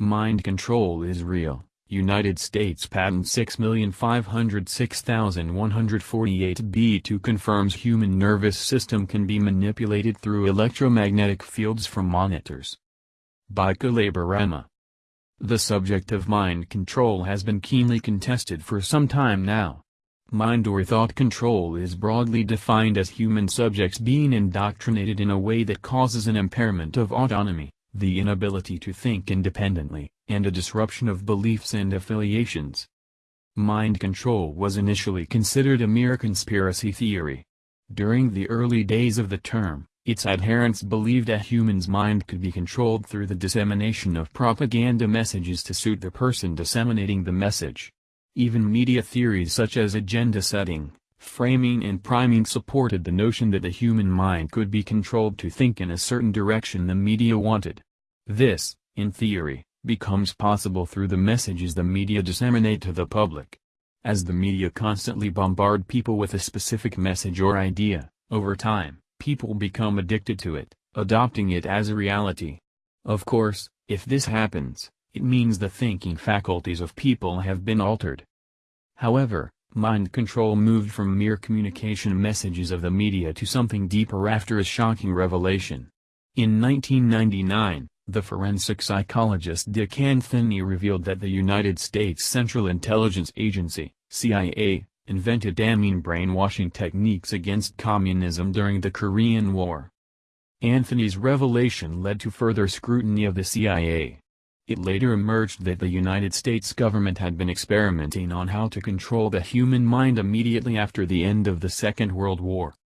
Mind control is real. United States Patent 6506148b2 confirms human nervous system can be manipulated through electromagnetic fields from monitors. By Kalabarama. The subject of mind control has been keenly contested for some time now. Mind or thought control is broadly defined as human subjects being indoctrinated in a way that causes an impairment of autonomy, the inability to think independently, and a disruption of beliefs and affiliations. Mind control was initially considered a mere conspiracy theory. During the early days of the term, its adherents believed a human's mind could be controlled through the dissemination of propaganda messages to suit the person disseminating the message. Even media theories such as agenda setting, framing and priming supported the notion that the human mind could be controlled to think in a certain direction the media wanted. This, in theory, becomes possible through the messages the media disseminate to the public. As the media constantly bombard people with a specific message or idea, over time, people become addicted to it, adopting it as a reality. Of course, if this happens, it means the thinking faculties of people have been altered. However, mind control moved from mere communication messages of the media to something deeper after a shocking revelation. In 1999, the forensic psychologist Dick Anthony revealed that the United States Central Intelligence Agency, CIA, invented damning brainwashing techniques against communism during the Korean War. Anthony's revelation led to further scrutiny of the CIA. It later emerged that the United States government had been experimenting on how to control the human mind immediately after the end of the Second World War.